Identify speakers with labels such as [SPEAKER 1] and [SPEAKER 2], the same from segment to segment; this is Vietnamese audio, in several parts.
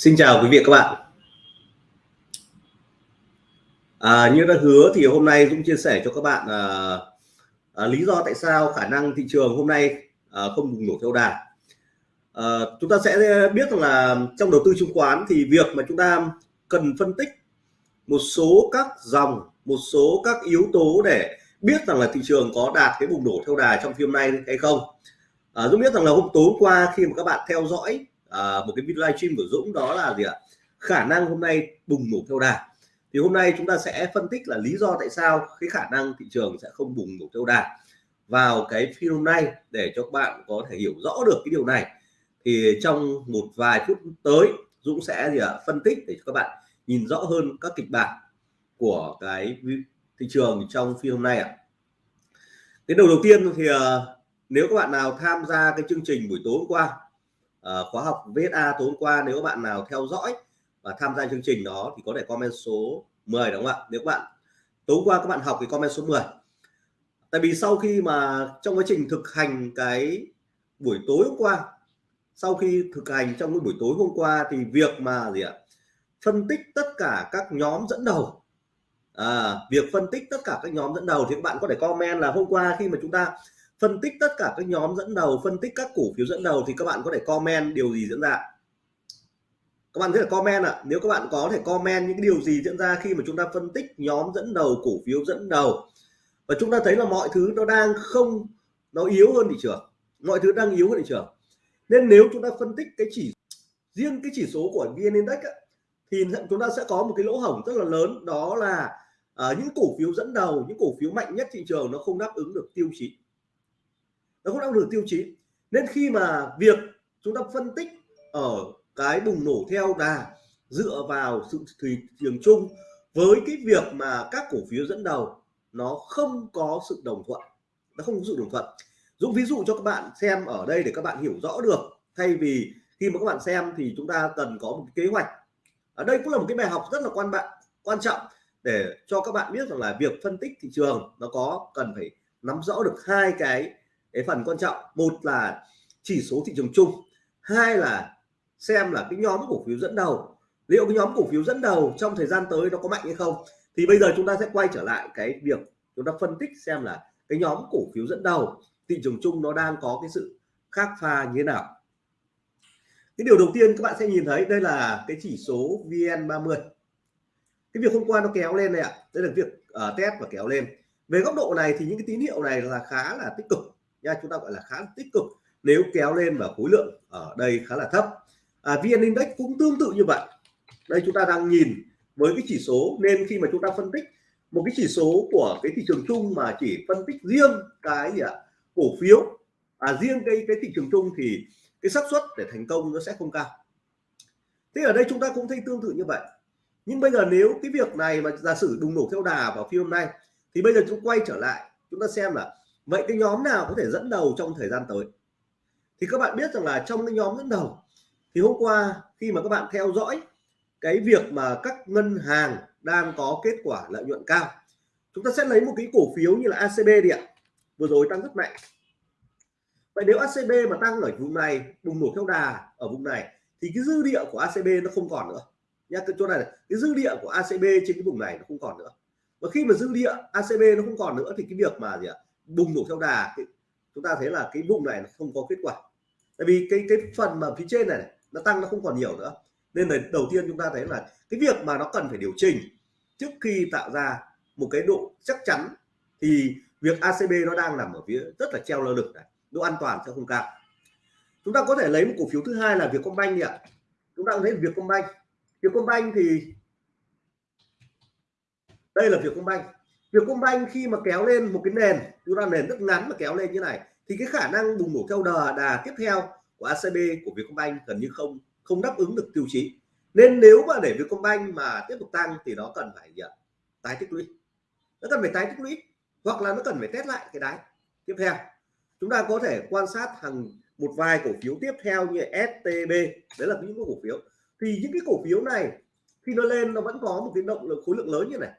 [SPEAKER 1] Xin chào quý vị các bạn. À, như đã hứa thì hôm nay Dũng chia sẻ cho các bạn à, à, lý do tại sao khả năng thị trường hôm nay à, không bùng nổ theo đà. À, chúng ta sẽ biết rằng là trong đầu tư chứng khoán thì việc mà chúng ta cần phân tích một số các dòng, một số các yếu tố để biết rằng là thị trường có đạt cái bùng nổ theo đà trong phiên nay hay không. À, Dũng biết rằng là hôm tối qua khi mà các bạn theo dõi à, một cái video livestream của Dũng đó là gì ạ? Khả năng hôm nay bùng nổ theo đà. Thì hôm nay chúng ta sẽ phân tích là lý do tại sao cái khả năng thị trường sẽ không bùng nổ theo đà. Vào cái phiên hôm nay để cho các bạn có thể hiểu rõ được cái điều này thì trong một vài phút tới Dũng sẽ gì ạ? Phân tích để cho các bạn nhìn rõ hơn các kịch bản của cái thị trường trong phiên hôm nay ạ. À. cái đầu đầu tiên thì uh, nếu các bạn nào tham gia cái chương trình buổi tối hôm qua uh, khóa học VSA tối hôm qua nếu các bạn nào theo dõi và tham gia chương trình đó thì có thể comment số 10 đúng không ạ? Nếu các bạn tối hôm qua các bạn học thì comment số 10 tại vì sau khi mà trong quá trình thực hành cái buổi tối hôm qua sau khi thực hành trong cái buổi tối hôm qua thì việc mà gì ạ? Phân tích tất cả các nhóm dẫn đầu. À, việc phân tích tất cả các nhóm dẫn đầu thì các bạn có thể comment là hôm qua khi mà chúng ta phân tích tất cả các nhóm dẫn đầu phân tích các cổ phiếu dẫn đầu thì các bạn có thể comment điều gì diễn ra. Các bạn có thể comment ạ. À, nếu các bạn có thể comment những điều gì diễn ra khi mà chúng ta phân tích nhóm dẫn đầu cổ phiếu dẫn đầu. Và chúng ta thấy là mọi thứ nó đang không nó yếu hơn thị trường. Mọi thứ đang yếu hơn thị trường. Nên nếu chúng ta phân tích cái chỉ riêng cái chỉ số của vn index á, thì chúng ta sẽ có một cái lỗ hổng rất là lớn. Đó là uh, những cổ phiếu dẫn đầu những cổ phiếu mạnh nhất thị trường nó không đáp ứng được tiêu chí nó cũng đáp được tiêu chí. Nên khi mà việc chúng ta phân tích ở cái bùng nổ theo đà dựa vào sự thị trường chung với cái việc mà các cổ phiếu dẫn đầu, nó không có sự đồng thuận, nó không có sự đồng thuận. Dũng ví dụ cho các bạn xem ở đây để các bạn hiểu rõ được. Thay vì khi mà các bạn xem thì chúng ta cần có một kế hoạch. Ở đây cũng là một cái bài học rất là quan bạn, quan trọng để cho các bạn biết rằng là việc phân tích thị trường nó có cần phải nắm rõ được hai cái cái phần quan trọng một là chỉ số thị trường chung hai là xem là cái nhóm cổ phiếu dẫn đầu. Liệu cái nhóm cổ phiếu dẫn đầu trong thời gian tới nó có mạnh hay không? Thì bây giờ chúng ta sẽ quay trở lại cái việc chúng ta phân tích xem là cái nhóm cổ phiếu dẫn đầu thị trường chung nó đang có cái sự khác pha như thế nào. Cái điều đầu tiên các bạn sẽ nhìn thấy đây là cái chỉ số VN30. Cái việc hôm qua nó kéo lên này ạ. Đây là việc uh, test và kéo lên. Về góc độ này thì những cái tín hiệu này là khá là tích cực nha chúng ta gọi là khá tích cực nếu kéo lên và khối lượng ở đây khá là thấp. À, vn index cũng tương tự như vậy. Đây chúng ta đang nhìn với cái chỉ số nên khi mà chúng ta phân tích một cái chỉ số của cái thị trường chung mà chỉ phân tích riêng cái gì ạ? Cổ phiếu. À, riêng cái cái thị trường chung thì cái xác suất để thành công nó sẽ không cao. Thế ở đây chúng ta cũng thấy tương tự như vậy. Nhưng bây giờ nếu cái việc này mà giả sử bùng nổ theo đà vào phiên hôm nay thì bây giờ chúng quay trở lại chúng ta xem là vậy cái nhóm nào có thể dẫn đầu trong thời gian tới? Thì các bạn biết rằng là trong cái nhóm dẫn đầu, thì hôm qua khi mà các bạn theo dõi cái việc mà các ngân hàng đang có kết quả lợi nhuận cao, chúng ta sẽ lấy một cái cổ phiếu như là ACB đi ạ. Vừa rồi tăng rất mạnh. Vậy nếu ACB mà tăng ở vùng này, bùng nổ theo đà ở vùng này, thì cái dư địa của ACB nó không còn nữa. Nha cái chỗ này cái dư địa của ACB trên cái vùng này nó không còn nữa. Và khi mà dư địa ACB nó không còn nữa, thì cái việc mà gì ạ? Bùng nổ theo đà thì chúng ta thấy là cái vùng này không có kết quả. Tại vì cái cái phần mà phía trên này, này nó tăng nó không còn nhiều nữa. Nên là đầu tiên chúng ta thấy là cái việc mà nó cần phải điều chỉnh trước khi tạo ra một cái độ chắc chắn thì việc ACB nó đang nằm ở phía rất là treo lơ lửng này độ an toàn sẽ không cao. Chúng ta có thể lấy một cổ phiếu thứ hai là Vietcombank đi ạ. Chúng ta thấy Vietcombank. Vietcombank thì đây là Vietcombank. Vietcombank khi mà kéo lên một cái nền chúng ta nền rất ngắn mà kéo lên như này, thì cái khả năng bùng nổ theo đà đà tiếp theo của ACB của Vietcombank gần như không không đáp ứng được tiêu chí. Nên nếu mà để Vietcombank mà tiếp tục tăng thì nó cần phải gì ạ tái tích lũy. Nó cần phải tái tích lũy, hoặc là nó cần phải test lại cái đáy tiếp theo. Chúng ta có thể quan sát hàng một vài cổ phiếu tiếp theo như STB đấy là những cái cổ phiếu. Thì những cái cổ phiếu này, khi nó lên, nó vẫn có một cái động lực, khối lượng lớn như này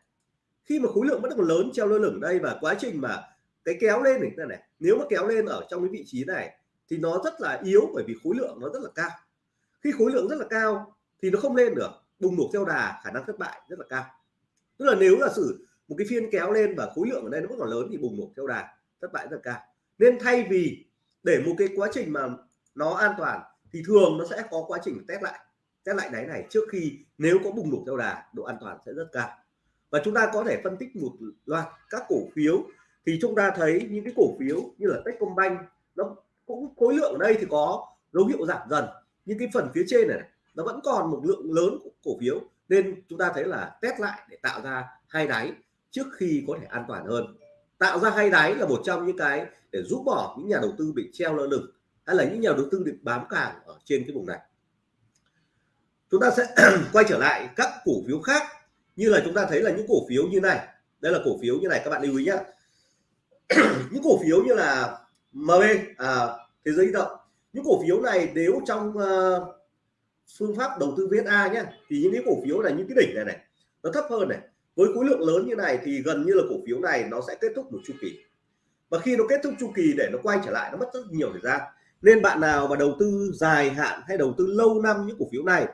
[SPEAKER 1] khi mà khối lượng vẫn còn lớn treo lơ lửng đây và quá trình mà cái kéo lên này này, nếu mà kéo lên ở trong cái vị trí này thì nó rất là yếu bởi vì khối lượng nó rất là cao. Khi khối lượng rất là cao thì nó không lên được, bùng nổ theo đà, khả năng thất bại rất là cao. Tức là nếu là sử một cái phiên kéo lên và khối lượng ở đây nó vẫn còn lớn thì bùng nổ theo đà, thất bại rất là cao. Nên thay vì để một cái quá trình mà nó an toàn thì thường nó sẽ có quá trình test lại test lại đáy này trước khi nếu có bùng nổ theo đà, độ an toàn sẽ rất cao và chúng ta có thể phân tích một loạt các cổ phiếu. Thì chúng ta thấy những cái cổ phiếu như là Techcombank nó cũng khối lượng ở đây thì có dấu hiệu giảm dần. Nhưng cái phần phía trên này, nó vẫn còn một lượng lớn cổ phiếu. Nên chúng ta thấy là test lại để tạo ra hai đáy trước khi có thể an toàn hơn. Tạo ra hai đáy là một trong những cái để giúp bỏ những nhà đầu tư bị treo lơ lửng hay là những nhà đầu tư bị bám càng ở trên cái vùng này. Chúng ta sẽ quay trở lại các cổ phiếu khác như là chúng ta thấy là những cổ phiếu như này đây là cổ phiếu như này các bạn lưu ý nhé những cổ phiếu như là MB à, thế giới di động. Những cổ phiếu này nếu trong uh, phương pháp đầu tư VSA nhé thì những cái cổ phiếu này những cái đỉnh này này nó thấp hơn này. Với khối lượng lớn như này thì gần như là cổ phiếu này nó sẽ kết thúc một chu kỳ. Và khi nó kết thúc chu kỳ để nó quay trở lại nó mất rất nhiều thời gian. Nên bạn nào mà đầu tư dài hạn hay đầu tư lâu năm những cổ phiếu này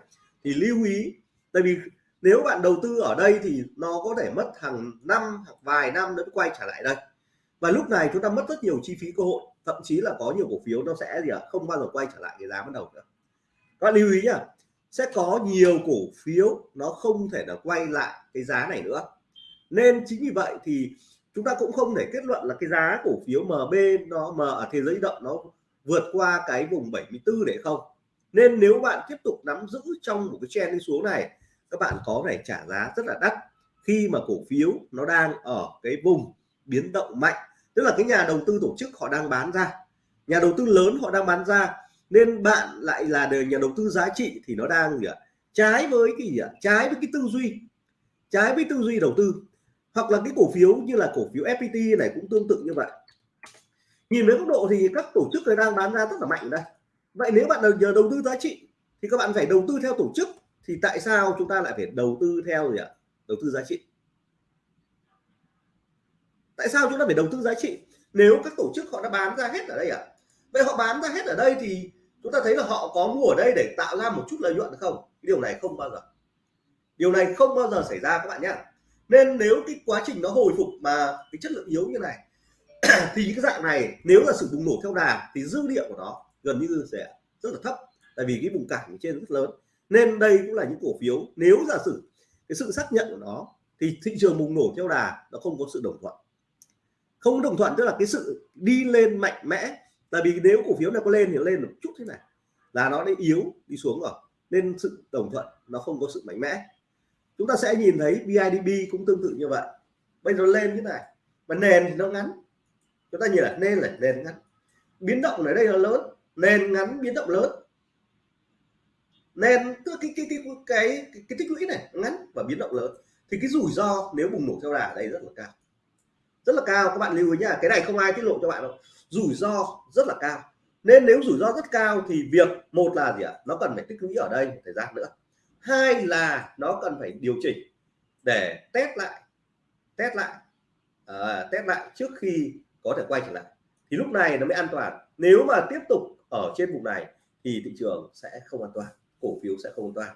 [SPEAKER 1] thì lưu ý tại vì nếu bạn đầu tư ở đây thì nó có thể mất hàng năm hoặc vài năm nữa quay trở lại đây. Và lúc này chúng ta mất rất nhiều chi phí cơ hội thậm chí là có nhiều cổ phiếu nó sẽ gì ạ à, không bao giờ quay trở lại cái giá ban đầu nữa. Các bạn lưu ý nhá sẽ có nhiều cổ phiếu nó không thể là quay lại cái giá này nữa. Nên chính vì vậy thì chúng ta cũng không thể kết luận là cái giá cổ phiếu MB nó mà ở thế giới động nó vượt qua cái vùng 74 để không. Nên nếu bạn tiếp tục nắm giữ trong một cái trend đi xuống này các bạn có thể trả giá rất là đắt khi mà cổ phiếu nó đang ở cái vùng biến động mạnh. Tức là cái nhà đầu tư tổ chức họ đang bán ra. Nhà đầu tư lớn họ đang bán ra, nên bạn lại là đời, nhà đầu tư giá trị thì nó đang gì ạ? Trái với cái gì ạ? Trái với cái tư duy. Trái với tư duy đầu tư. Hoặc là cái cổ phiếu như là cổ phiếu FPT này cũng tương tự như vậy. Nhìn với góc độ thì các tổ chức này đang bán ra rất là mạnh đây. Vậy nếu bạn giờ đầu tư giá trị thì các bạn phải đầu tư theo tổ chức thì tại sao chúng ta lại phải đầu tư theo gì ạ? Đầu tư giá trị. Tại sao chúng ta phải đầu tư giá trị? Nếu các tổ chức họ đã bán ra hết ở đây ạ. À? vậy họ bán ra hết ở đây thì chúng ta thấy là họ có mua ở đây để tạo ra một chút lợi nhuận không? Điều này không bao giờ. Điều này không bao giờ xảy ra các bạn nhé. Nên nếu cái quá trình nó hồi phục mà cái chất lượng yếu như này, thì cái dạng này nếu là sự bùng nổ theo đà thì dư địa của nó gần như sẽ rất là thấp. Tại vì cái vùng cản trên rất lớn nên đây cũng là những cổ phiếu, nếu giả sử cái sự xác nhận của nó thì thị trường bùng nổ theo đà nó không có sự đồng thuận. Không đồng thuận tức là cái sự đi lên mạnh mẽ. Tại vì nếu cổ phiếu này có lên thì lên một chút thế này, là nó đã yếu, đi xuống rồi. Nên sự đồng thuận nó không có sự mạnh mẽ. Chúng ta sẽ nhìn thấy BIDB cũng tương tự như vậy. Bây giờ lên như này và nền thì nó ngắn. Chúng ta nhìn là nên là nền ngắn. Biến động ở đây là lớn, nền ngắn, biến động lớn nên tức cái cái cái cái cái, cái, cái tích lũy này ngắn và biến động lớn thì cái rủi ro nếu bùng nổ theo đà ở đây rất là cao. Rất là cao. Các bạn lưu ý nhá cái này không ai tiết lộ cho bạn đâu. Rủi ro rất là cao. Nên nếu rủi ro rất cao thì việc một là gì ạ? Nó cần phải tích lũy ở đây một thời gian nữa. Hai là nó cần phải điều chỉnh để test lại test lại à, test lại trước khi có thể quay trở lại. Thì lúc này nó mới an toàn. Nếu mà tiếp tục ở trên vùng này thì thị trường sẽ không an toàn cổ phiếu sẽ không an toàn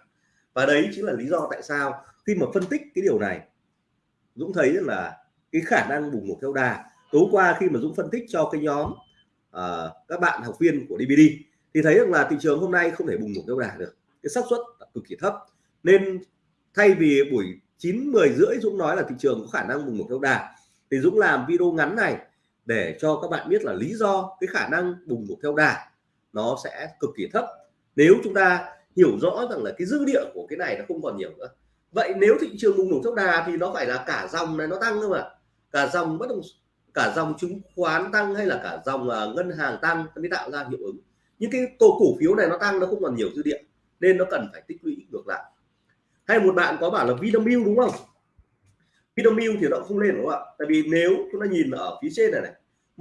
[SPEAKER 1] và đấy chính là lý do tại sao khi mà phân tích cái điều này Dũng thấy là cái khả năng bùng nổ theo đà. Tối qua khi mà Dũng phân tích cho cái nhóm uh, các bạn học viên của DVD thì thấy rằng là thị trường hôm nay không thể bùng nổ theo đà được. Cái xác suất cực kỳ thấp. Nên thay vì buổi 9 10 rưỡi Dũng nói là thị trường có khả năng bùng nổ theo đà thì Dũng làm video ngắn này để cho các bạn biết là lý do cái khả năng bùng nổ theo đà nó sẽ cực kỳ thấp. Nếu chúng ta hiểu rõ rằng là cái dư địa của cái này nó không còn nhiều nữa. Vậy nếu thị trường bùng nổ tốc đà thì nó phải là cả dòng này nó tăng cơ mà. Cả dòng bất động cả dòng chứng khoán tăng hay là cả dòng uh, ngân hàng tăng mới tạo ra hiệu ứng. Những cái cổ cổ phiếu này nó tăng nó không còn nhiều dư địa nên nó cần phải tích lũy ngược lại. Hay một bạn có bảo là Vinamilk đúng không? Vinamilk thì nó không lên đúng không ạ? Tại vì nếu chúng ta nhìn ở phía trên này này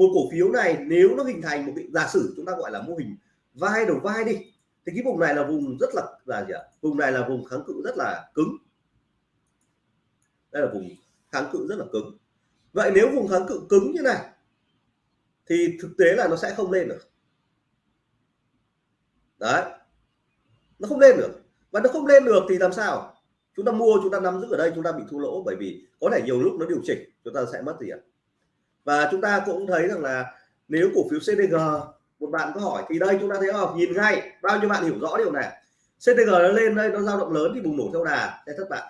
[SPEAKER 1] một cổ phiếu này nếu nó hình thành một cái giả sử chúng ta gọi là mô hình vai đầu vai đi thì cái vùng này là vùng rất là là gì ạ? Vùng này là vùng kháng cự rất là cứng. Đây là vùng kháng cự rất là cứng. Vậy nếu vùng kháng cự cứng như này, thì thực tế là nó sẽ không lên được. Đấy. Nó không lên được. Và nó không lên được thì làm sao? Chúng ta mua, chúng ta nắm giữ ở đây, chúng ta bị thua lỗ bởi vì có thể nhiều lúc nó điều chỉnh, chúng ta sẽ mất tiền và chúng ta cũng thấy rằng là nếu cổ phiếu CDG một bạn có hỏi, thì đây chúng ta thấy không nhìn ngay, bao nhiêu bạn hiểu rõ điều này? CTG nó lên đây, nó dao động lớn thì bùng nổ theo đà sẽ thất bại.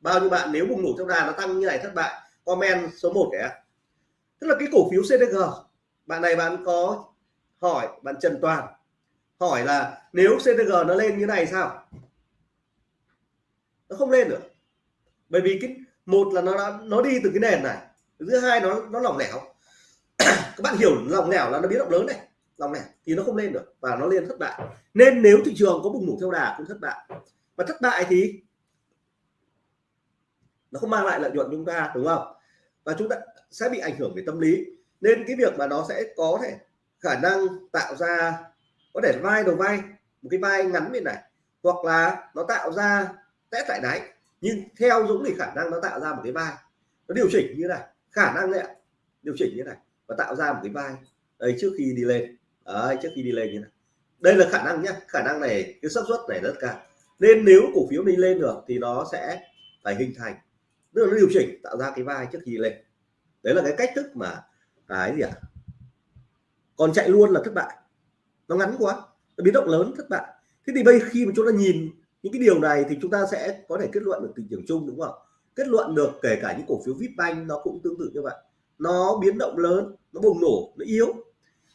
[SPEAKER 1] Bao nhiêu bạn nếu bùng nổ theo đà nó tăng như này, thất bại, comment số 1 kẻ tức là cái cổ phiếu CTG bạn này bạn có hỏi, bạn Trần Toàn, hỏi là nếu CTG nó lên như này sao? Nó không lên được. Bởi vì cái, một là nó nó đi từ cái nền này, thứ hai nó nó lỏng lẻo. Các bạn hiểu lỏng lẻo là nó biến động lớn này dòng này thì nó không lên được và nó lên thất bại. Nên nếu thị trường có bùng nổ theo đà cũng thất bại. Và thất bại thì nó không mang lại lợi nhuận chúng ta, đúng không? Và chúng ta sẽ bị ảnh hưởng về tâm lý. Nên cái việc mà nó sẽ có thể khả năng tạo ra, có thể vai đầu vai, một cái vai ngắn bên này, hoặc là nó tạo ra test lại đáy. Nhưng theo Dũng thì khả năng nó tạo ra một cái vai. Nó điều chỉnh như này, khả năng đấy ạ, điều chỉnh như này và tạo ra một cái vai. Đây trước khi đi lên. Đấy, trước khi đi lên như này đây là khả năng nhé khả năng này cái xác suất này rất cao. Nên nếu cổ phiếu đi lên được thì nó sẽ phải hình thành tức là nó điều chỉnh tạo ra cái vai trước khi lên. Đấy là cái cách thức mà cái gì ạ? À? còn chạy luôn là thất bại. Nó ngắn quá nó biến động lớn thất bại. Thế thì bây khi mà chúng ta nhìn những cái điều này thì chúng ta sẽ có thể kết luận được thị trường chung đúng không? Kết luận được kể cả những cổ phiếu vip banh nó cũng tương tự như vậy. Nó biến động lớn nó bùng nổ nó yếu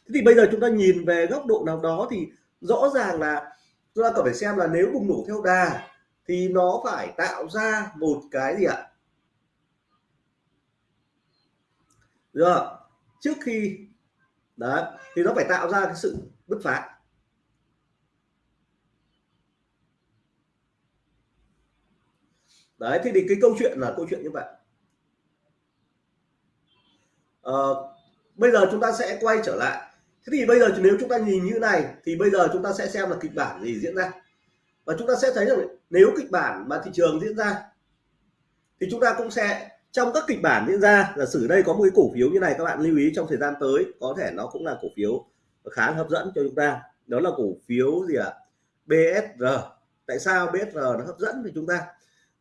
[SPEAKER 1] thế thì bây giờ chúng ta nhìn về góc độ nào đó thì rõ ràng là chúng ta cần phải xem là nếu bùng nổ theo đà thì nó phải tạo ra một cái gì ạ? Rồi trước khi đấy thì nó phải tạo ra cái sự bứt phá. Đấy thì, thì cái câu chuyện là câu chuyện như vậy. À, bây giờ chúng ta sẽ quay trở lại thế thì bây giờ nếu chúng ta nhìn như này thì bây giờ chúng ta sẽ xem là kịch bản gì diễn ra. Và chúng ta sẽ thấy rằng nếu kịch bản mà thị trường diễn ra thì chúng ta cũng sẽ trong các kịch bản diễn ra là sử đây có một cái cổ phiếu như này các bạn lưu ý trong thời gian tới có thể nó cũng là cổ phiếu khá hấp dẫn cho chúng ta. Đó là cổ phiếu gì ạ? À? BSR tại sao BSR nó hấp dẫn với chúng ta?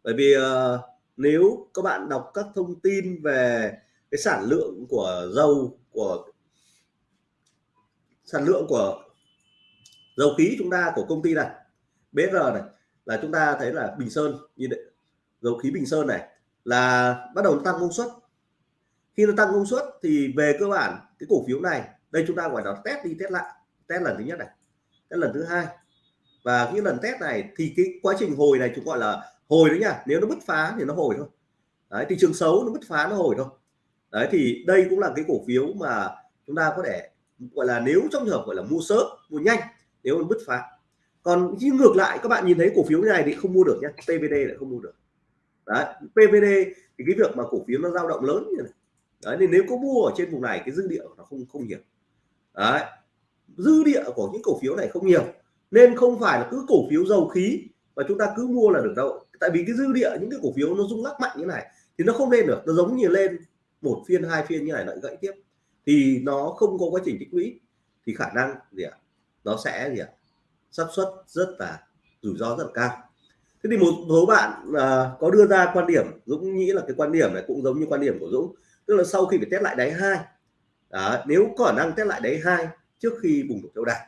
[SPEAKER 1] Bởi vì uh, nếu các bạn đọc các thông tin về cái sản lượng của dầu của sản lượng của dầu khí chúng ta của công ty này BR này là chúng ta thấy là Bình Sơn như đấy, dầu khí Bình Sơn này là bắt đầu tăng công suất. Khi nó tăng công suất thì về cơ bản cái cổ phiếu này đây chúng ta gọi là test đi test lại test lần thứ nhất này test lần thứ hai. Và cái lần test này thì cái quá trình hồi này chúng gọi là hồi đấy nhá nếu nó bứt phá thì nó hồi thôi. Đấy thị trường xấu nó bứt phá nó hồi thôi. Đấy thì đây cũng là cái cổ phiếu mà chúng ta có thể gọi là nếu trong trường hợp gọi là mua sớm, mua nhanh, nếu bứt phá. Còn chứ ngược lại, các bạn nhìn thấy cổ phiếu như này thì không mua được nhé PVD lại không mua được. Đấy PVD thì cái việc mà cổ phiếu nó dao động lớn như này. Đấy, nên nếu có mua ở trên vùng này, cái dư địa nó không không nhiều. Đấy, dư địa của những cổ phiếu này không nhiều. Nên không phải là cứ cổ phiếu dầu khí và chúng ta cứ mua là được đâu. Tại vì cái dư địa, những cái cổ phiếu nó rung lắc mạnh như này thì nó không lên được. Nó giống như lên một phiên, hai phiên như này lại gãy tiếp thì nó không có quá trình tích lũy thì khả năng gì ạ? Nó sẽ gì ạ? Xác suất rất là rủi ro rất là cao. Thế thì một số bạn à, có đưa ra quan điểm Dũng nghĩ là cái quan điểm này cũng giống như quan điểm của Dũng tức là sau khi phải test lại đáy hai à, nếu có khả năng test lại đáy hai trước khi bùng nổ theo đà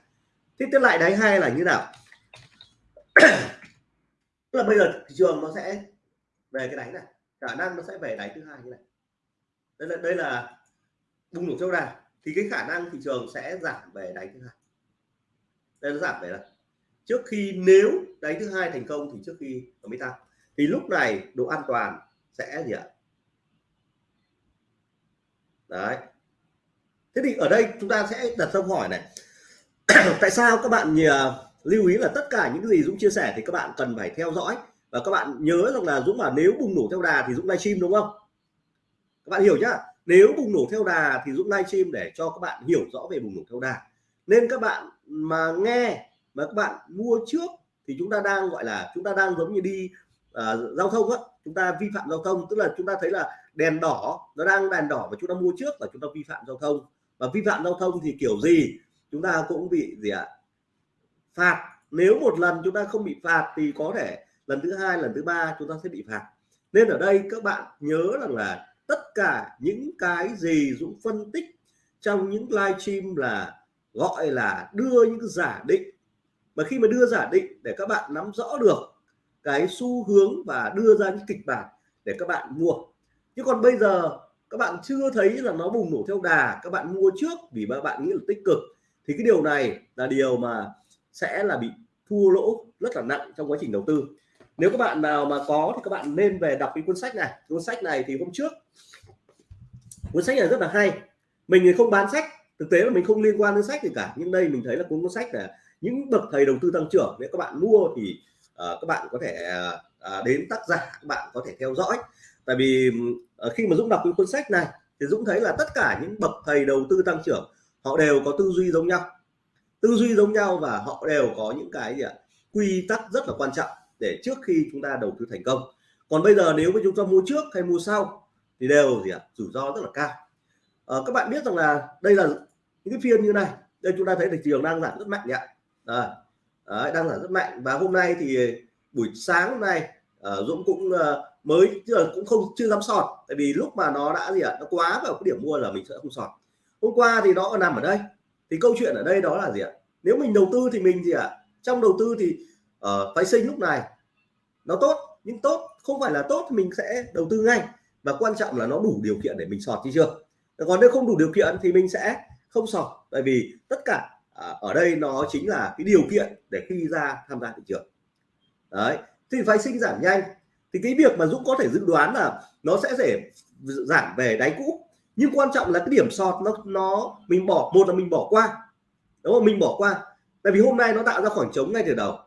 [SPEAKER 1] thế test lại đáy hai là như nào? Tức là bây giờ thị trường nó sẽ về cái đáy này khả năng nó sẽ về đáy thứ hai như này. Đây là đây là bùng nổ theo đà, thì cái khả năng thị trường sẽ giảm về đáy thứ hai. Đây nó giảm về là trước khi, nếu đáy thứ hai thành công thì trước khi nó mới tăng thì lúc này độ an toàn sẽ gì ạ? Đấy. Thế thì ở đây chúng ta sẽ đặt câu hỏi này. Tại sao các bạn nhờ lưu ý là tất cả những gì Dũng chia sẻ thì các bạn cần phải theo dõi? Và các bạn nhớ rằng là Dũng mà nếu bùng nổ theo đà thì Dũng livestream đúng không? Các bạn hiểu chưa? Nếu bùng nổ theo đà thì Dũng livestream để cho các bạn hiểu rõ về bùng nổ theo đà. Nên các bạn mà nghe mà các bạn mua trước thì chúng ta đang gọi là chúng ta đang giống như đi uh, giao thông á. Chúng ta vi phạm giao thông tức là chúng ta thấy là đèn đỏ nó đang đèn đỏ và chúng ta mua trước và chúng ta vi phạm giao thông. Và vi phạm giao thông thì kiểu gì? Chúng ta cũng bị gì ạ? Phạt. Nếu một lần chúng ta không bị phạt thì có thể lần thứ hai lần thứ ba chúng ta sẽ bị phạt. Nên ở đây các bạn nhớ rằng là tất cả những cái gì Dũng phân tích trong những live stream là gọi là đưa những giả định. Mà khi mà đưa giả định để các bạn nắm rõ được cái xu hướng và đưa ra những kịch bản để các bạn mua. Chứ còn bây giờ các bạn chưa thấy là nó bùng nổ theo đà, các bạn mua trước vì các bạn nghĩ là tích cực, thì cái điều này là điều mà sẽ là bị thua lỗ rất là nặng trong quá trình đầu tư. Nếu các bạn nào mà có thì các bạn nên về đọc cái cuốn sách này. Cuốn sách này thì hôm trước cuốn sách này rất là hay. Mình thì không bán sách thực tế là mình không liên quan đến sách gì cả. Nhưng đây mình thấy là cuốn cuốn sách là những bậc thầy đầu tư tăng trưởng. Nếu các bạn mua thì uh, các bạn có thể uh, đến tác giả các bạn có thể theo dõi. Tại vì uh, khi mà Dũng đọc cái cuốn sách này thì Dũng thấy là tất cả những bậc thầy đầu tư tăng trưởng họ đều có tư duy giống nhau. Tư duy giống nhau và họ đều có những cái gì ạ? Quy tắc rất là quan trọng để trước khi chúng ta đầu tư thành công. Còn bây giờ nếu mà chúng ta mua trước hay mua sau thì đều gì ạ? Rủi ro rất là cao. À, các bạn biết rằng là đây là những cái phiên như này đây chúng ta thấy thị trường đang giảm rất mạnh ạ. À, đấy, đang giảm rất mạnh. Và hôm nay thì buổi sáng hôm nay à, Dũng cũng à, mới chưa cũng không chưa dám sọt. Tại vì lúc mà nó đã gì ạ? Nó quá vào cái điểm mua là mình sẽ không sọt. Hôm qua thì nó nằm ở đây. Thì câu chuyện ở đây đó là gì ạ? Nếu mình đầu tư thì mình gì ạ? Trong đầu tư thì uh, phái sinh lúc này nó tốt nhưng tốt không phải là tốt thì mình sẽ đầu tư ngay và quan trọng là nó đủ điều kiện để mình sọt chứ chưa? Còn nếu không đủ điều kiện thì mình sẽ không sọt, tại vì tất cả à, ở đây nó chính là cái điều kiện để khi ra tham gia thị trường. Đấy, thì phái sinh giảm nhanh. Thì cái việc mà Dũng có thể dự đoán là nó sẽ để giảm về đáy cũ. Nhưng quan trọng là cái điểm sọt nó nó mình bỏ, một là mình bỏ qua. Đúng không? Mình bỏ qua. Tại vì hôm nay nó tạo ra khoảng trống ngay từ đầu.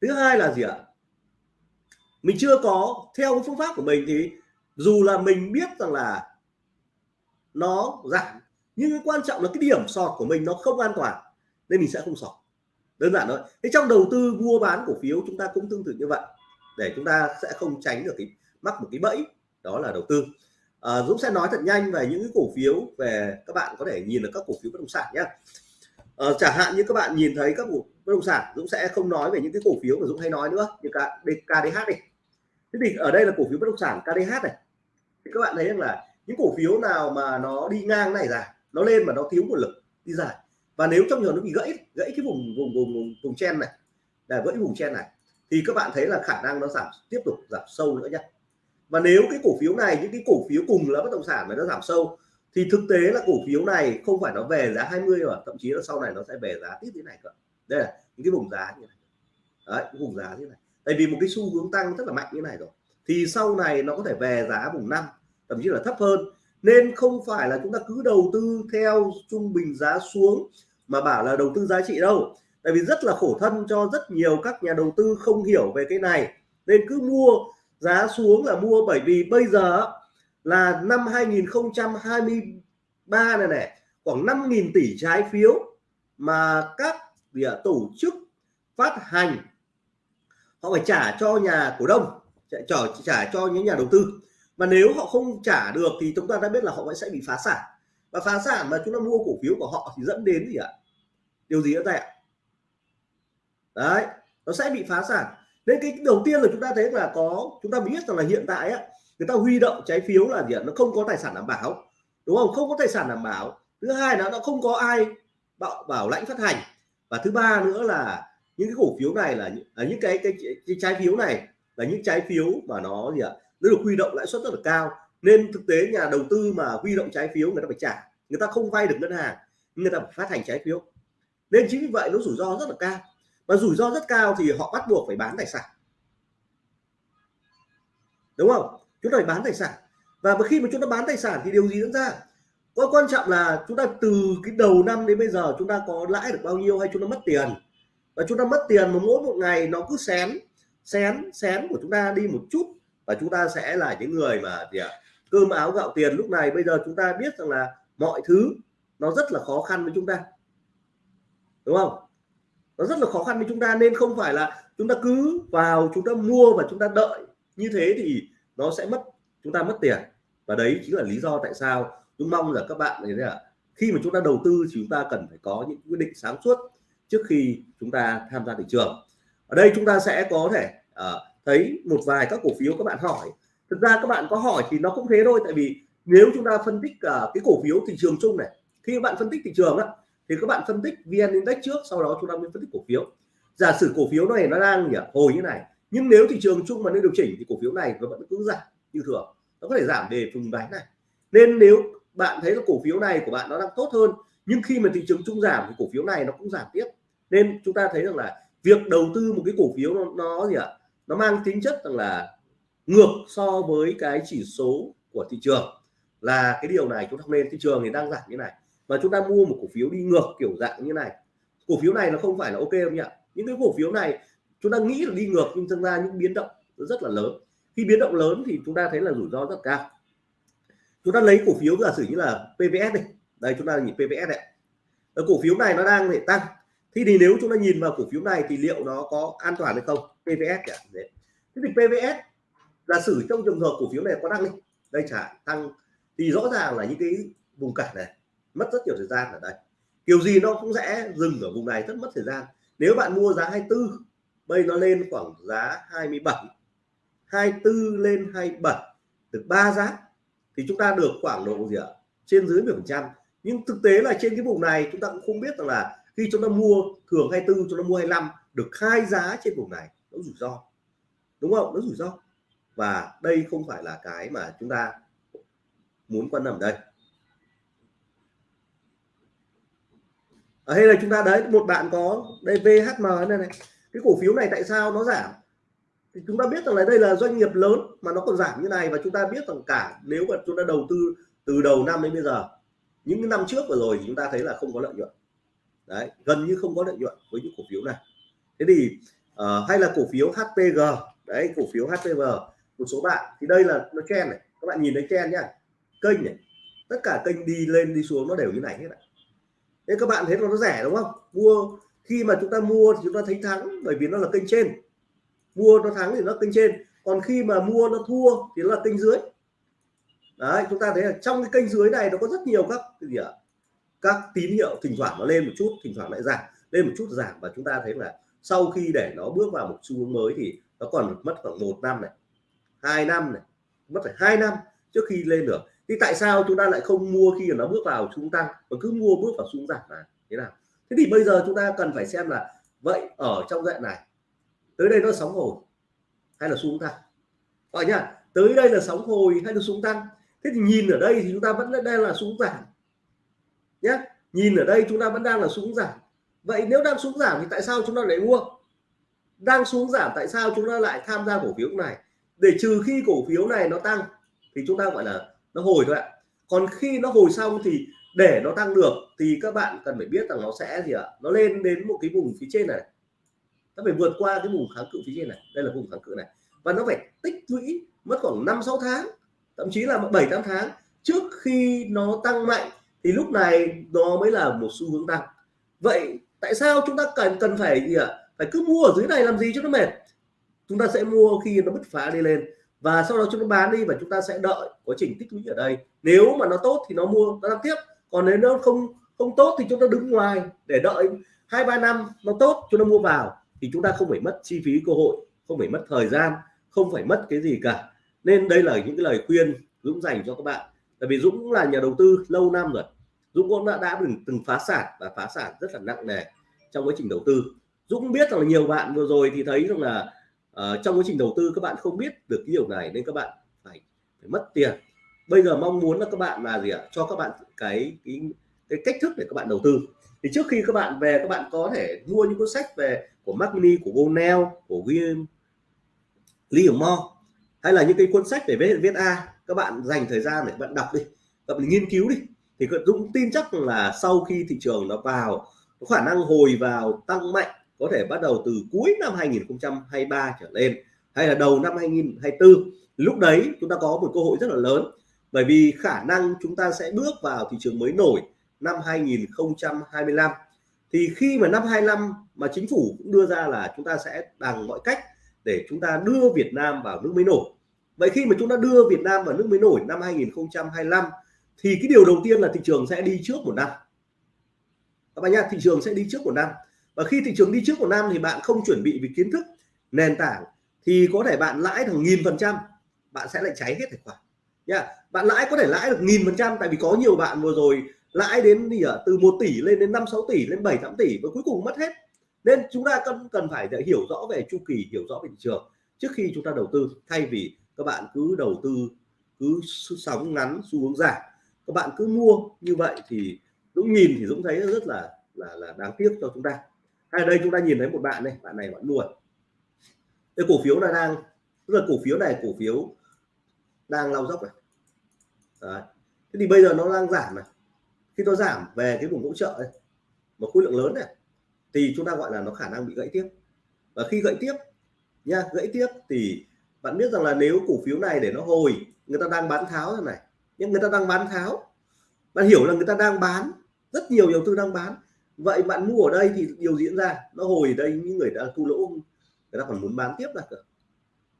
[SPEAKER 1] Thứ hai là gì ạ? Mình chưa có, theo cái phương pháp của mình thì dù là mình biết rằng là nó giảm nhưng cái quan trọng là cái điểm sọt của mình nó không an toàn nên mình sẽ không sọt. Đơn giản thôi. Thế trong đầu tư mua bán cổ phiếu chúng ta cũng tương tự như vậy để chúng ta sẽ không tránh được cái mắc một cái bẫy đó là đầu tư. À, Dũng sẽ nói thật nhanh về những cái cổ phiếu về các bạn có thể nhìn được các cổ phiếu bất động sản nhé à, ờ, chẳng hạn như các bạn nhìn thấy các cổ bất động sản Dũng sẽ không nói về những cái cổ phiếu mà Dũng hay nói nữa như cả KDH đi thế thì ở đây là cổ phiếu bất động sản KDH này. Thì các bạn thấy rằng là những cổ phiếu nào mà nó đi ngang này dài nó lên mà nó thiếu nguồn lực đi dài. Và nếu trong trường nó bị gãy gãy cái vùng vùng vùng vùng, vùng chen này là gãy vùng chen này thì các bạn thấy là khả năng nó giảm tiếp tục giảm sâu nữa nhé và nếu cái cổ phiếu này những cái cổ phiếu cùng là bất động sản mà nó giảm sâu thì thực tế là cổ phiếu này không phải nó về giá 20 mà thậm chí là sau này nó sẽ về giá tiếp thế này cơ. Đây là những cái vùng giá như này. Đấy vùng giá như này tại vì một cái xu hướng tăng rất là mạnh như này rồi. Thì sau này nó có thể về giá vùng năm thậm chí là thấp hơn. Nên không phải là chúng ta cứ đầu tư theo trung bình giá xuống mà bảo là đầu tư giá trị đâu. Tại vì rất là khổ thân cho rất nhiều các nhà đầu tư không hiểu về cái này. Nên cứ mua giá xuống là mua bởi vì bây giờ là năm 2023 này này khoảng 5.000 tỷ trái phiếu mà các à, tổ chức phát hành họ phải trả cho nhà cổ đông trả, trả cho những nhà đầu tư. Mà nếu họ không trả được thì chúng ta đã biết là họ vẫn sẽ bị phá sản. Và phá sản mà chúng ta mua cổ phiếu của họ thì dẫn đến gì ạ? Điều gì nữa đây ạ? Đấy nó sẽ bị phá sản. Nên cái đầu tiên là chúng ta thấy là có chúng ta biết rằng là hiện tại á người ta huy động trái phiếu là gì ạ? Nó không có tài sản đảm bảo đúng không? Không có tài sản đảm bảo. Thứ hai là nó không có ai bảo bảo lãnh phát hành. Và thứ ba nữa là những cái cổ phiếu này là những, là những cái, cái cái trái phiếu này là những trái phiếu mà nó gì ạ nó được huy động lãi suất rất là cao. Nên thực tế nhà đầu tư mà huy động trái phiếu người ta phải trả người ta không vay được ngân hàng người ta phải phát hành trái phiếu. Nên chính vì vậy nó rủi ro rất là cao. Và rủi ro rất cao thì họ bắt buộc phải bán tài sản. Đúng không? Chúng ta phải bán tài sản. Và khi mà chúng ta bán tài sản thì điều gì diễn ra? Có quan trọng là chúng ta từ cái đầu năm đến bây giờ chúng ta có lãi được bao nhiêu hay chúng ta mất tiền? Và chúng ta mất tiền mà mỗi một ngày nó cứ xén xén xén của chúng ta đi một chút và chúng ta sẽ là những người mà gì ạ cơm áo gạo tiền lúc này bây giờ chúng ta biết rằng là mọi thứ nó rất là khó khăn với chúng ta đúng không nó rất là khó khăn với chúng ta nên không phải là chúng ta cứ vào chúng ta mua và chúng ta đợi như thế thì nó sẽ mất chúng ta mất tiền và đấy chính là lý do tại sao chúng mong là các bạn này là khi mà chúng ta đầu tư thì chúng ta cần phải có những quyết định sáng suốt trước khi chúng ta tham gia thị trường. Ở đây chúng ta sẽ có thể uh, thấy một vài các cổ phiếu các bạn hỏi. Thực ra các bạn có hỏi thì nó cũng thế thôi tại vì nếu chúng ta phân tích uh, cái cổ phiếu thị trường chung này khi các bạn phân tích thị trường á thì các bạn phân tích vn index trước sau đó chúng ta mới phân tích cổ phiếu. Giả sử cổ phiếu này nó đang nhỉ, hồi như này nhưng nếu thị trường chung mà nên điều chỉnh thì cổ phiếu này nó vẫn cứ giảm như thường. Nó có thể giảm về vùng đáy này. Nên nếu bạn thấy là cổ phiếu này của bạn nó đang tốt hơn nhưng khi mà thị trường chung giảm thì cổ phiếu này nó cũng giảm tiếp nên chúng ta thấy rằng là việc đầu tư một cái cổ phiếu nó, nó gì ạ? Nó mang tính chất rằng là ngược so với cái chỉ số của thị trường là cái điều này chúng ta không nên. Thị trường thì đang giảm như này và chúng ta mua một cổ phiếu đi ngược kiểu dạng như này. Cổ phiếu này nó không phải là ok không nhỉ? Những cái cổ phiếu này chúng ta nghĩ là đi ngược nhưng thực ra những biến động rất là lớn. Khi biến động lớn thì chúng ta thấy là rủi ro rất cao. Chúng ta lấy cổ phiếu giả sử như là PVS này đây chúng ta nhìn PVS này. Cổ phiếu này nó đang để tăng thì thì nếu chúng ta nhìn vào cổ phiếu này thì liệu nó có an toàn hay không? PVS cả thế thì PVS là xử trong trường hợp cổ phiếu này có tăng đi đây trả tăng, thì rõ ràng là những cái vùng cản này mất rất nhiều thời gian ở đây. Kiểu gì nó cũng sẽ dừng ở vùng này rất mất thời gian. Nếu bạn mua giá 24 bây nó lên khoảng giá 27 24 lên 27 được 3 giá, thì chúng ta được khoảng độ gì ạ? Trên dưới 10 phần trăm. Nhưng thực tế là trên cái vùng này chúng ta cũng không biết rằng là khi chúng ta mua thường 24 chúng ta mua 25 được khai giá trên vùng này, nó rủi ro. Đúng không? Nó rủi ro. Và đây không phải là cái mà chúng ta muốn quan tâm đây. Ở đây à, là chúng ta, đấy, một bạn có đây VHM này này cái cổ phiếu này tại sao nó giảm? Thì chúng ta biết rằng là đây là doanh nghiệp lớn mà nó còn giảm như này và chúng ta biết rằng cả nếu mà chúng ta đầu tư từ đầu năm đến bây giờ, những năm trước vừa rồi thì chúng ta thấy là không có lợi nhuận đấy gần như không có lợi nhuận với những cổ phiếu này. Thế thì uh, hay là cổ phiếu HPG đấy cổ phiếu HPG một số bạn thì đây là nó chen này. Các bạn nhìn thấy chen nhá. Kênh này tất cả kênh đi lên đi xuống nó đều như này hết ạ. Thế các bạn thấy nó rẻ đúng không? Mua khi mà chúng ta mua thì chúng ta thấy thắng bởi vì nó là kênh trên. Mua nó thắng thì nó kênh trên. Còn khi mà mua nó thua thì nó là kênh dưới. Đấy chúng ta thấy là trong cái kênh dưới này nó có rất nhiều các cái gì ạ? Các tín hiệu thỉnh thoảng nó lên một chút, thỉnh thoảng lại giảm, lên một chút giảm và chúng ta thấy là sau khi để nó bước vào một xu hướng mới thì nó còn mất khoảng một năm này, hai năm này, mất phải hai năm trước khi lên được. Thì tại sao chúng ta lại không mua khi nó bước vào xu tăng? Mà cứ mua bước vào xu giảm là thế nào? Thế thì bây giờ chúng ta cần phải xem là vậy ở trong dạng này, tới đây nó sóng hồi hay là xuống tăng? Gọi nhá, tới đây là sóng hồi hay là xuống tăng? Thế thì nhìn ở đây thì chúng ta vẫn đang là xuống giảm nhé nhìn ở đây chúng ta vẫn đang là xuống giảm. Vậy nếu đang xuống giảm thì tại sao chúng ta lại mua? Đang xuống giảm tại sao chúng ta lại tham gia cổ phiếu này? Để trừ khi cổ phiếu này nó tăng thì chúng ta gọi là nó hồi thôi ạ. Còn khi nó hồi xong thì để nó tăng được thì các bạn cần phải biết rằng nó sẽ gì ạ? Nó lên đến một cái vùng phía trên này. Nó phải vượt qua cái vùng kháng cự phía trên này. Đây là vùng kháng cự này. Và nó phải tích lũy mất khoảng 5 6 tháng, thậm chí là 7 8 tháng trước khi nó tăng mạnh thì lúc này nó mới là một xu hướng tăng. Vậy tại sao chúng ta cần cần phải gì ạ? Phải cứ mua ở dưới này làm gì cho nó mệt? Chúng ta sẽ mua khi nó bứt phá đi lên. Và sau đó chúng ta bán đi và chúng ta sẽ đợi quá trình tích lũy ở đây. Nếu mà nó tốt thì nó mua, nó làm tiếp. Còn nếu nó không không tốt thì chúng ta đứng ngoài để đợi hai, ba năm nó tốt, chúng ta mua vào. Thì chúng ta không phải mất chi phí cơ hội, không phải mất thời gian, không phải mất cái gì cả. Nên đây là những cái lời khuyên Dũng dành cho các bạn tại vì Dũng là nhà đầu tư lâu năm rồi. Dũng cũng đã, đã từng, từng phá sản và phá sản rất là nặng nề trong quá trình đầu tư. Dũng biết rằng là nhiều bạn vừa rồi thì thấy rằng là uh, trong quá trình đầu tư các bạn không biết được cái điều này nên các bạn phải phải mất tiền. Bây giờ mong muốn là các bạn là gì ạ? Cho các bạn cái cái cái cách thức để các bạn đầu tư. Thì trước khi các bạn về các bạn có thể mua những cuốn sách về của Mac Mini của Gonel của William Livermore hay là những cái cuốn sách để viết viết A, các bạn dành thời gian để bạn đọc đi tập nghiên cứu đi, thì Dũng tin chắc là sau khi thị trường nó vào, có khả năng hồi vào tăng mạnh, có thể bắt đầu từ cuối năm 2023 trở lên, hay là đầu năm 2024 lúc đấy chúng ta có một cơ hội rất là lớn, bởi vì khả năng chúng ta sẽ bước vào thị trường mới nổi năm 2025 thì khi mà năm 25 mà chính phủ cũng đưa ra là chúng ta sẽ bằng mọi cách để chúng ta đưa Việt Nam vào nước mới nổi. Vậy khi mà chúng ta đưa Việt Nam vào nước mới nổi năm 2025 thì cái điều đầu tiên là thị trường sẽ đi trước một năm. Các bạn nhá, thị trường sẽ đi trước một năm. Và khi thị trường đi trước một năm thì bạn không chuẩn bị về kiến thức, nền tảng, thì có thể bạn lãi thằng nghìn phần trăm, bạn sẽ lại cháy hết tài khoản. Nha bạn lãi có thể lãi được nghìn phần trăm, tại vì có nhiều bạn vừa rồi lãi đến gì ở từ 1 tỷ lên đến 5 6 tỷ, lên 7 8 tỷ và cuối cùng mất hết nên chúng ta cần cần phải hiểu rõ về chu kỳ, hiểu rõ về thị trường trước khi chúng ta đầu tư. Thay vì các bạn cứ đầu tư, cứ sóng ngắn xu hướng giảm, các bạn cứ mua như vậy thì Dũng nhìn thì Dũng thấy rất là là là đáng tiếc cho chúng ta. Hay đây, chúng ta nhìn thấy một bạn này bạn này bạn mua cái cổ phiếu này đang, tức là cổ phiếu này, cổ phiếu đang lao dốc này. Đấy. thế thì bây giờ nó đang giảm này. Khi nó giảm về cái vùng hỗ trợ này một khối lượng lớn này thì chúng ta gọi là nó khả năng bị gãy tiếp. Và khi gãy tiếp nha, gãy tiếp thì bạn biết rằng là nếu cổ phiếu này để nó hồi, người ta đang bán tháo thế này. Nhưng người ta đang bán tháo, bạn hiểu là người ta đang bán, rất nhiều đầu tư đang bán. Vậy bạn mua ở đây thì điều diễn ra, nó hồi ở đây những người đã thu lỗ, người ta còn muốn bán tiếp ra cơ.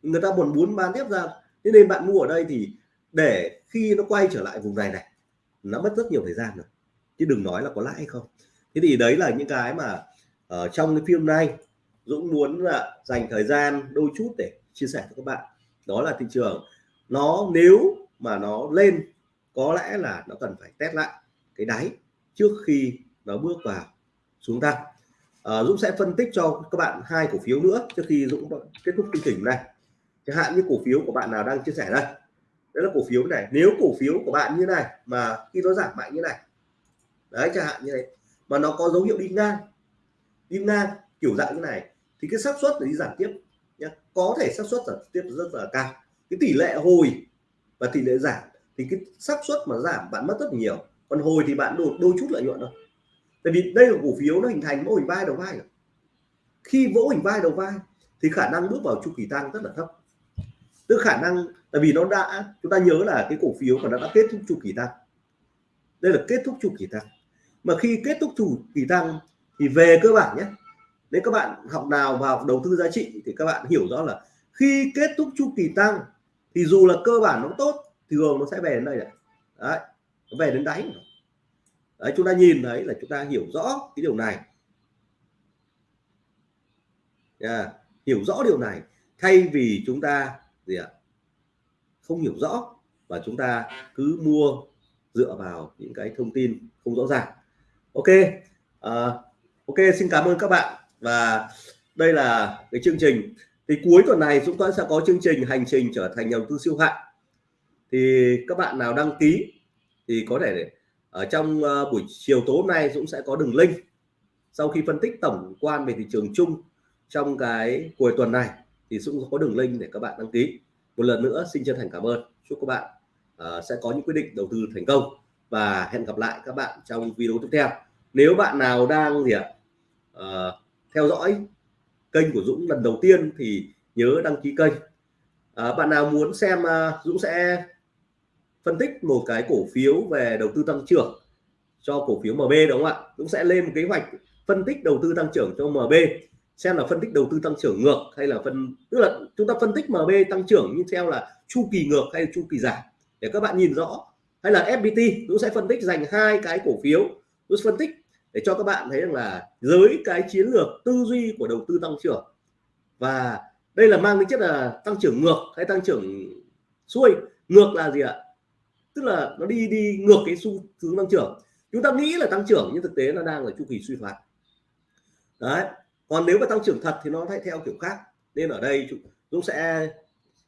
[SPEAKER 1] Người ta còn muốn bán tiếp ra, thế nên bạn mua ở đây thì để khi nó quay trở lại vùng này này, nó mất rất nhiều thời gian rồi. Chứ đừng nói là có lãi hay không. Thế thì đấy là những cái mà ở trong cái phim này Dũng muốn là dành thời gian đôi chút để chia sẻ với các bạn. Đó là thị trường. Nó nếu mà nó lên có lẽ là nó cần phải test lại cái đáy trước khi nó bước vào xuống tăng. À, Dũng sẽ phân tích cho các bạn hai cổ phiếu nữa trước khi Dũng kết thúc chương trình này. Chẳng hạn như cổ phiếu của bạn nào đang chia sẻ đây. Đấy là cổ phiếu này. Nếu cổ phiếu của bạn như này mà khi nó giảm mạnh như này đấy chẳng hạn như này mà nó có dấu hiệu đi ngang đi ngang kiểu dạng như này. Thì cái xác suất để đi giảm tiếp nhé có thể xác suất giảm tiếp rất là cao. Cái tỷ lệ hồi và tỷ lệ giảm thì cái xác suất mà giảm, bạn mất rất nhiều. Còn hồi thì bạn đột, đôi chút lợi nhuận thôi. Tại vì đây là cổ phiếu nó hình thành mô hình vai đầu vai khi vỗ hình vai đầu vai thì khả năng bước vào chu kỳ tăng rất là thấp. Tức khả năng, tại vì nó đã, chúng ta nhớ là cái cổ phiếu mà nó đã kết thúc chu kỳ tăng. Đây là kết thúc chu kỳ tăng. Mà khi kết thúc chu kỳ tăng thì về cơ bản nhé nếu các bạn học nào vào đầu tư giá trị thì các bạn hiểu rõ là khi kết thúc chu kỳ tăng thì dù là cơ bản nó tốt thường nó sẽ về đến đây này. Đấy nó về đến đáy đấy chúng ta nhìn thấy là chúng ta hiểu rõ cái điều này. Yeah. hiểu rõ điều này thay vì chúng ta gì ạ? Không hiểu rõ và chúng ta cứ mua dựa vào những cái thông tin không rõ ràng. Ok à, ok xin cảm ơn các bạn. Và đây là cái chương trình. Thì cuối tuần này chúng ta sẽ có chương trình hành trình trở thành nhà đầu tư siêu hạng. Thì các bạn nào đăng ký thì có thể ở trong ờ, buổi chiều tối hôm nay Dũng sẽ có đường link. Sau khi phân tích tổng quan về thị trường chung trong cái cuối tuần này thì Dũng có đường link để các bạn đăng ký. Một lần nữa xin chân thành cảm ơn. Chúc các bạn uh, sẽ có những quyết định đầu tư thành công. Và hẹn gặp lại các bạn trong video tiếp theo nếu bạn nào đang gì ạ? À, theo dõi kênh của Dũng lần đầu tiên thì nhớ đăng ký kênh. À, bạn nào muốn xem à, Dũng sẽ phân tích một cái cổ phiếu về đầu tư tăng trưởng cho cổ phiếu MB đúng không ạ? Dũng sẽ lên một kế hoạch phân tích đầu tư tăng trưởng cho MB xem là phân tích đầu tư tăng trưởng ngược hay là phân tức là chúng ta phân tích MB tăng trưởng như theo là chu kỳ ngược hay chu kỳ giảm. Để các bạn nhìn rõ. Hay là FPT Dũng sẽ phân tích dành hai cái cổ phiếu. Dũng phân tích để cho các bạn thấy rằng là dưới cái chiến lược tư duy của đầu tư tăng trưởng. Và đây là mang tính chất là tăng trưởng ngược hay tăng trưởng xuôi. Ngược là gì ạ? Tức là nó đi đi ngược cái xu hướng tăng trưởng. Chúng ta nghĩ là tăng trưởng nhưng thực tế nó đang là chu kỳ suy thoái. Đấy. Còn nếu mà tăng trưởng thật thì nó lại theo kiểu khác. Nên ở đây chúng sẽ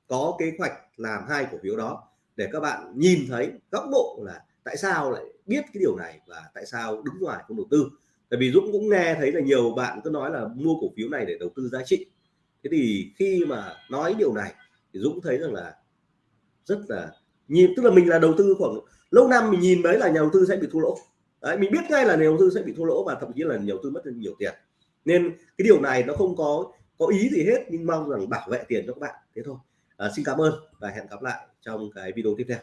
[SPEAKER 1] có kế hoạch làm hai cổ phiếu đó để các bạn nhìn thấy góc độ là tại sao lại biết cái điều này và tại sao đứng ngoài không đầu tư? Tại vì Dũng cũng nghe thấy là nhiều bạn cứ nói là mua cổ phiếu này để đầu tư giá trị. Thế thì khi mà nói điều này thì Dũng thấy rằng là rất là nhìn tức là mình là đầu tư khoảng lâu năm mình nhìn đấy là nhà đầu tư sẽ bị thua lỗ. Đấy, mình biết ngay là nhà đầu tư sẽ bị thua lỗ và thậm chí là nhà đầu tư mất nhiều tiền. Nên cái điều này nó không có có ý gì hết nhưng mong rằng bảo vệ tiền cho các bạn. Thế thôi. À, xin cảm ơn và hẹn gặp lại trong cái video tiếp theo.